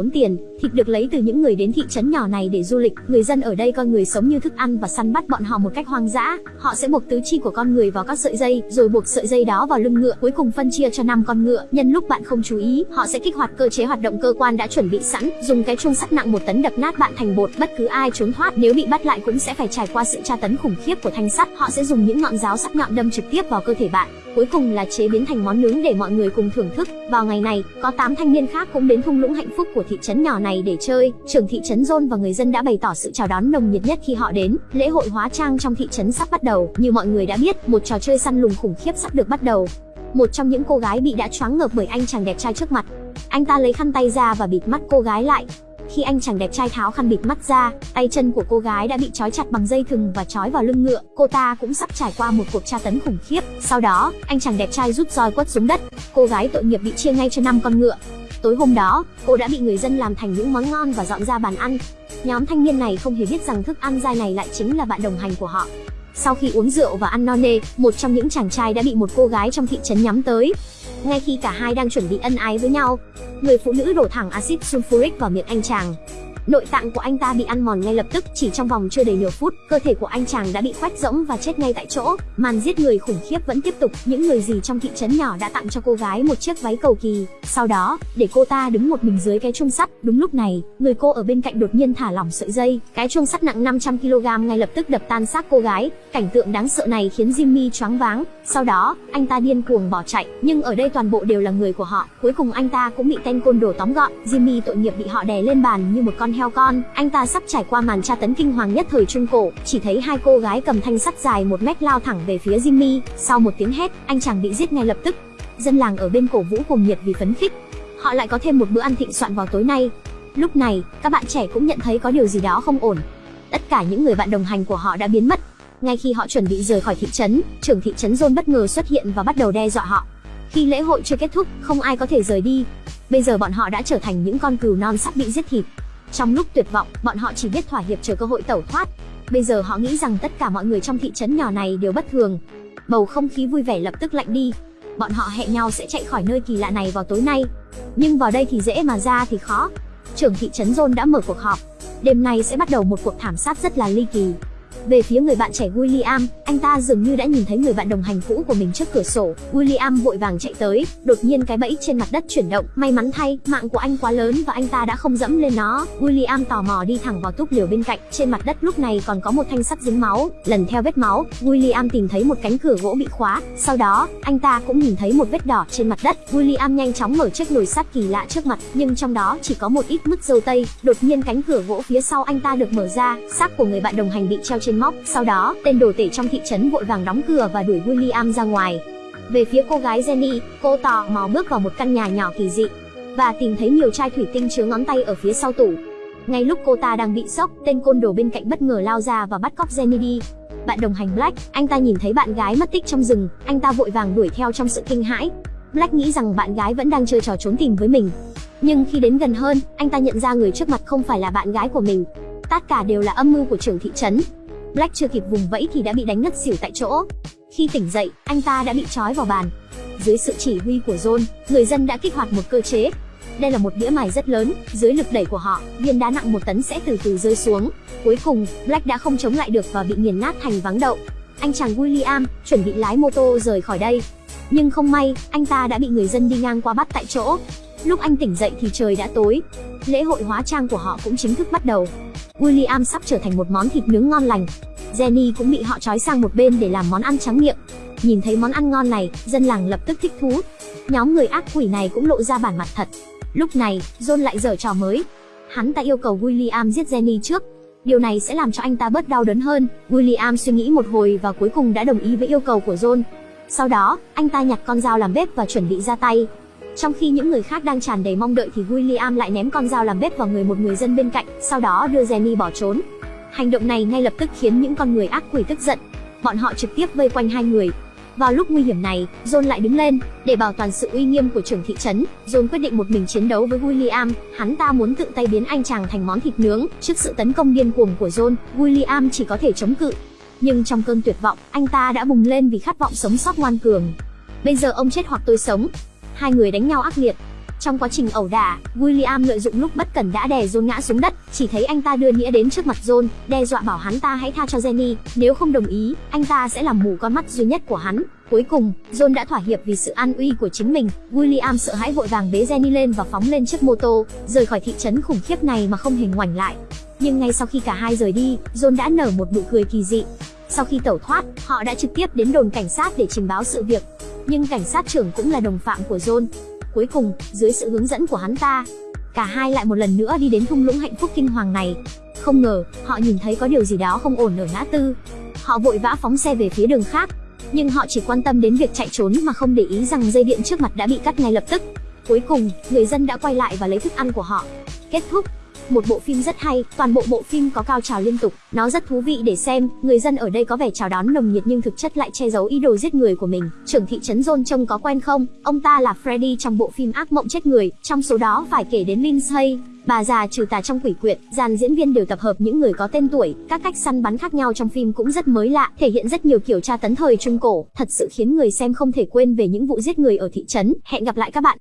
tốn tiền, thịt được lấy từ những người đến thị trấn nhỏ này để du lịch, người dân ở đây coi người sống như thức ăn và săn bắt bọn họ một cách hoang dã. Họ sẽ buộc tứ chi của con người vào các sợi dây, rồi buộc sợi dây đó vào lưng ngựa, cuối cùng phân chia cho năm con ngựa. Nhân lúc bạn không chú ý, họ sẽ kích hoạt cơ chế hoạt động cơ quan đã chuẩn bị sẵn, dùng cái chuông sắt nặng một tấn đập nát bạn thành bột. Bất cứ ai trốn thoát nếu bị bắt lại cũng sẽ phải trải qua sự tra tấn khủng khiếp của thanh sắt. Họ sẽ dùng những ngọn giáo sắc nhọn đâm trực tiếp vào cơ thể bạn. Cuối cùng là chế biến thành món nướng để mọi người cùng thưởng thức. Vào ngày này, có 8 thanh niên khác cũng đến thung lũng hạnh phúc của thị trấn nhỏ này để chơi. Trưởng thị trấn John và người dân đã bày tỏ sự chào đón nồng nhiệt nhất khi họ đến. Lễ hội hóa trang trong thị trấn sắp bắt đầu. Như mọi người đã biết, một trò chơi săn lùng khủng khiếp sắp được bắt đầu. Một trong những cô gái bị đã choáng ngợp bởi anh chàng đẹp trai trước mặt. Anh ta lấy khăn tay ra và bịt mắt cô gái lại. Khi anh chàng đẹp trai tháo khăn bịt mắt ra, tay chân của cô gái đã bị trói chặt bằng dây thừng và trói vào lưng ngựa. Cô ta cũng sắp trải qua một cuộc tra tấn khủng khiếp. Sau đó, anh chàng đẹp trai rút roi quất xuống đất. Cô gái tội nghiệp bị chia ngay cho năm con ngựa. Tối hôm đó, cô đã bị người dân làm thành những món ngon và dọn ra bàn ăn. Nhóm thanh niên này không hề biết rằng thức ăn dai này lại chính là bạn đồng hành của họ. Sau khi uống rượu và ăn no nê, một trong những chàng trai đã bị một cô gái trong thị trấn nhắm tới. Ngay khi cả hai đang chuẩn bị ân ái với nhau, người phụ nữ đổ thẳng axit sulfuric vào miệng anh chàng. Nội tạng của anh ta bị ăn mòn ngay lập tức, chỉ trong vòng chưa đầy nửa phút, cơ thể của anh chàng đã bị khoét rỗng và chết ngay tại chỗ. Màn giết người khủng khiếp vẫn tiếp tục, những người gì trong thị trấn nhỏ đã tặng cho cô gái một chiếc váy cầu kỳ. Sau đó, để cô ta đứng một mình dưới cái chuông sắt, đúng lúc này, người cô ở bên cạnh đột nhiên thả lỏng sợi dây, cái chuông sắt nặng 500 kg ngay lập tức đập tan xác cô gái. Cảnh tượng đáng sợ này khiến Jimmy choáng váng. Sau đó, anh ta điên cuồng bỏ chạy, nhưng ở đây toàn bộ đều là người của họ. Cuối cùng anh ta cũng bị tên côn đồ tóm gọn. Jimmy tội nghiệp bị họ đè lên bàn như một con heo con. Anh ta sắp trải qua màn tra tấn kinh hoàng nhất thời trung cổ, chỉ thấy hai cô gái cầm thanh sắt dài một mét lao thẳng về phía Jimmy. Sau một tiếng hét, anh chàng bị giết ngay lập tức. Dân làng ở bên cổ vũ cùng nhiệt vì phấn khích. Họ lại có thêm một bữa ăn thịnh soạn vào tối nay. Lúc này, các bạn trẻ cũng nhận thấy có điều gì đó không ổn. Tất cả những người bạn đồng hành của họ đã biến mất. Ngay khi họ chuẩn bị rời khỏi thị trấn, trưởng thị trấn John bất ngờ xuất hiện và bắt đầu đe dọa họ. Khi lễ hội chưa kết thúc, không ai có thể rời đi. Bây giờ bọn họ đã trở thành những con cừu non sắp bị giết thịt. Trong lúc tuyệt vọng, bọn họ chỉ biết thỏa hiệp chờ cơ hội tẩu thoát. Bây giờ họ nghĩ rằng tất cả mọi người trong thị trấn nhỏ này đều bất thường. Bầu không khí vui vẻ lập tức lạnh đi. Bọn họ hẹn nhau sẽ chạy khỏi nơi kỳ lạ này vào tối nay. Nhưng vào đây thì dễ mà ra thì khó. Trưởng thị trấn John đã mở cuộc họp. Đêm nay sẽ bắt đầu một cuộc thảm sát rất là ly kỳ. Về phía người bạn trẻ William, anh ta dường như đã nhìn thấy người bạn đồng hành cũ của mình trước cửa sổ. William vội vàng chạy tới, đột nhiên cái bẫy trên mặt đất chuyển động. May mắn thay, mạng của anh quá lớn và anh ta đã không dẫm lên nó. William tò mò đi thẳng vào túp liều bên cạnh. Trên mặt đất lúc này còn có một thanh sắt dính máu. Lần theo vết máu, William tìm thấy một cánh cửa gỗ bị khóa. Sau đó, anh ta cũng nhìn thấy một vết đỏ trên mặt đất. William nhanh chóng mở chiếc nồi sắt kỳ lạ trước mặt, nhưng trong đó chỉ có một ít mứt dâu tây. Đột nhiên cánh cửa gỗ phía sau anh ta được mở ra, xác của người bạn đồng hành bị treo trên móc. Sau đó, tên đồ tể trong thị trấn vội vàng đóng cửa và đuổi William ra ngoài. Về phía cô gái Jenny, cô tò mò bước vào một căn nhà nhỏ kỳ dị và tìm thấy nhiều chai thủy tinh chứa ngón tay ở phía sau tủ. Ngay lúc cô ta đang bị sốc, tên côn đồ bên cạnh bất ngờ lao ra và bắt cóc Jenny đi. Bạn đồng hành Black, anh ta nhìn thấy bạn gái mất tích trong rừng, anh ta vội vàng đuổi theo trong sự kinh hãi. Black nghĩ rằng bạn gái vẫn đang chơi trò trốn tìm với mình. Nhưng khi đến gần hơn, anh ta nhận ra người trước mặt không phải là bạn gái của mình. Tất cả đều là âm mưu của trưởng thị trấn. Black chưa kịp vùng vẫy thì đã bị đánh ngất xỉu tại chỗ. Khi tỉnh dậy, anh ta đã bị trói vào bàn. Dưới sự chỉ huy của John, người dân đã kích hoạt một cơ chế. Đây là một đĩa mài rất lớn, dưới lực đẩy của họ, viên đá nặng một tấn sẽ từ từ rơi xuống. Cuối cùng, Black đã không chống lại được và bị nghiền nát thành vắng đậu. Anh chàng William chuẩn bị lái mô tô rời khỏi đây. Nhưng không may, anh ta đã bị người dân đi ngang qua bắt tại chỗ. Lúc anh tỉnh dậy thì trời đã tối. Lễ hội hóa trang của họ cũng chính thức bắt đầu. William sắp trở thành một món thịt nướng ngon lành. Jenny cũng bị họ trói sang một bên để làm món ăn trắng miệng. Nhìn thấy món ăn ngon này, dân làng lập tức thích thú. Nhóm người ác quỷ này cũng lộ ra bản mặt thật. Lúc này, John lại giở trò mới. Hắn ta yêu cầu William giết Jenny trước. Điều này sẽ làm cho anh ta bớt đau đớn hơn. William suy nghĩ một hồi và cuối cùng đã đồng ý với yêu cầu của John. Sau đó, anh ta nhặt con dao làm bếp và chuẩn bị ra tay. Trong khi những người khác đang tràn đầy mong đợi thì William lại ném con dao làm bếp vào người một người dân bên cạnh, sau đó đưa Jenny bỏ trốn. Hành động này ngay lập tức khiến những con người ác quỷ tức giận. Bọn họ trực tiếp vây quanh hai người. Vào lúc nguy hiểm này, John lại đứng lên, để bảo toàn sự uy nghiêm của trưởng thị trấn. John quyết định một mình chiến đấu với William, hắn ta muốn tự tay biến anh chàng thành món thịt nướng. Trước sự tấn công điên cuồng của John, William chỉ có thể chống cự. Nhưng trong cơn tuyệt vọng, anh ta đã bùng lên vì khát vọng sống sót ngoan cường. Bây giờ ông chết hoặc tôi sống. Hai người đánh nhau ác liệt. Trong quá trình ẩu đả, William lợi dụng lúc bất cẩn đã đè John ngã xuống đất, chỉ thấy anh ta đưa nghĩa đến trước mặt John, đe dọa bảo hắn ta hãy tha cho Jenny, nếu không đồng ý, anh ta sẽ làm mù con mắt duy nhất của hắn. Cuối cùng, John đã thỏa hiệp vì sự an uy của chính mình. William sợ hãi vội vàng bế Jenny lên và phóng lên chiếc mô tô, rời khỏi thị trấn khủng khiếp này mà không hề ngoảnh lại. Nhưng ngay sau khi cả hai rời đi, John đã nở một nụ cười kỳ dị. Sau khi tẩu thoát, họ đã trực tiếp đến đồn cảnh sát để trình báo sự việc. Nhưng cảnh sát trưởng cũng là đồng phạm của John. Cuối cùng, dưới sự hướng dẫn của hắn ta, cả hai lại một lần nữa đi đến thung lũng hạnh phúc kinh hoàng này. Không ngờ, họ nhìn thấy có điều gì đó không ổn ở ngã tư. Họ vội vã phóng xe về phía đường khác, nhưng họ chỉ quan tâm đến việc chạy trốn mà không để ý rằng dây điện trước mặt đã bị cắt ngay lập tức. Cuối cùng, người dân đã quay lại và lấy thức ăn của họ. Kết thúc một bộ phim rất hay, toàn bộ bộ phim có cao trào liên tục, nó rất thú vị để xem, người dân ở đây có vẻ chào đón nồng nhiệt nhưng thực chất lại che giấu ý đồ giết người của mình. Trưởng thị trấn John trông có quen không? Ông ta là Freddy trong bộ phim ác mộng chết người, trong số đó phải kể đến Lindsay, bà già trừ tà trong quỷ quyệt, dàn diễn viên đều tập hợp những người có tên tuổi, các cách săn bắn khác nhau trong phim cũng rất mới lạ, thể hiện rất nhiều kiểu tra tấn thời trung cổ, thật sự khiến người xem không thể quên về những vụ giết người ở thị trấn. Hẹn gặp lại các bạn